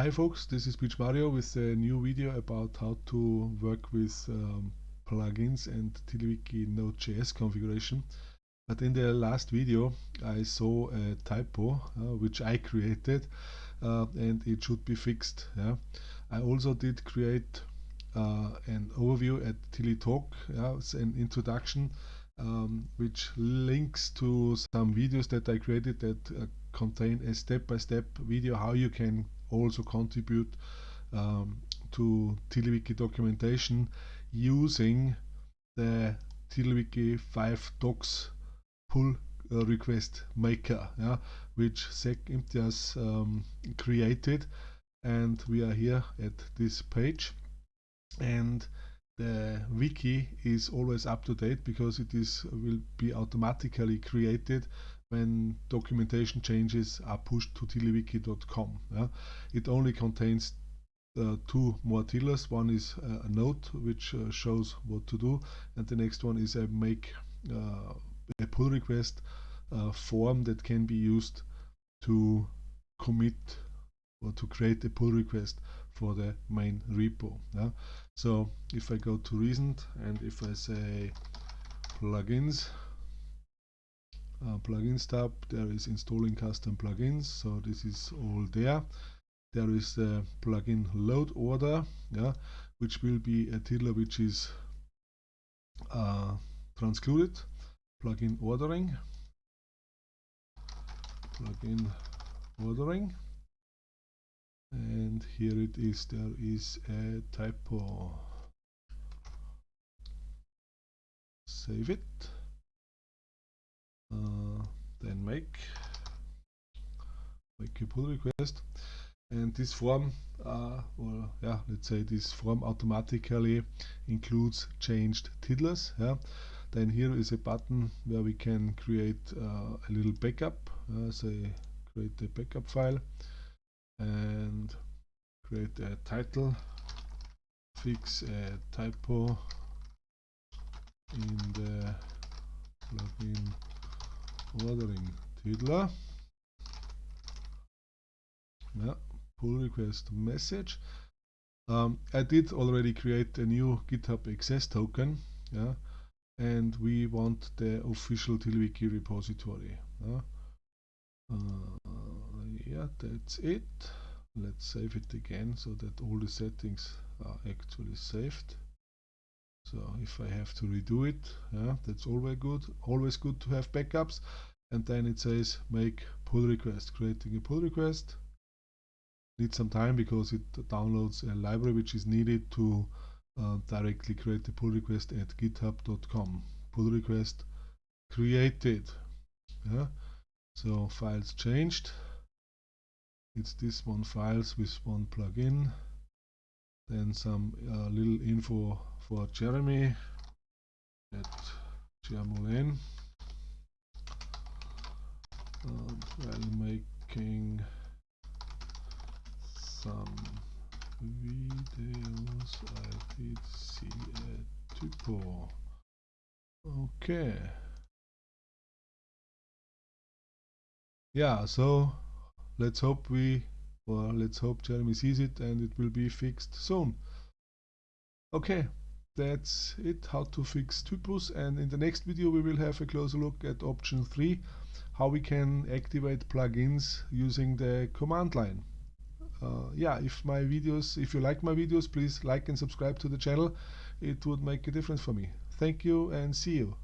Hi folks, this is PMario with a new video about how to work with um, plugins and TiddlyWiki Node.js configuration. But in the last video I saw a typo uh, which I created uh, and it should be fixed. Yeah? I also did create uh, an overview at TiddlyTalk, yeah, an introduction um, which links to some videos that I created that uh, contain a step-by-step -step video how you can also contribute um, to TiddlyWiki documentation using the TiddlyWiki 5 docs pull uh, request maker, yeah, which Saq Imtiaz um, created. And we are here at this page. And the wiki is always up to date because it is will be automatically created when documentation changes are pushed to tiddlywiki.com. Yeah? It only contains uh, two more tiddlers. One is uh, a note which uh, shows what to do, and the next one is a make uh, a pull request uh, form that can be used to commit or to create a pull request for the main repo. Yeah? So if I go to recent and if I say plugins uh, plugins tab there is installing custom plugins so this is all there there is the plugin load order yeah which will be a tiddler which is uh, transcluded plugin ordering plugin ordering and here it is there is a typo. Save it. Uh, then make make a pull request. And this form uh, or yeah let's say this form automatically includes changed tiddlers yeah. Then here is a button where we can create uh, a little backup uh, say create a backup file and create a title. Fix a typo in the plugin ordering tiddler. Yeah pull request message. Um, I did already create a new github access token yeah and we want the official TiddlyWiki repository yeah? Uh, that's it. Let's save it again so that all the settings are actually saved. So if I have to redo it yeah that's always good always good to have backups. And then it says make pull request creating a pull request. Needs some time because it downloads a library which is needed to uh, directly create the pull request at github.com pull request created yeah. So files changed it's this one files with one plugin then some uh, little info for Jeremy at Jermolene and while making some videos I did see a typo. Okay. Yeah so let's hope we or let's hope Jeremy sees it and it will be fixed soon. Okay that's it how to fix typos and in the next video we will have a closer look at option 3 how we can activate plugins using the command line. Uh, yeah if my videos if you like my videos please like and subscribe to the channel. It would make a difference for me. Thank you and see you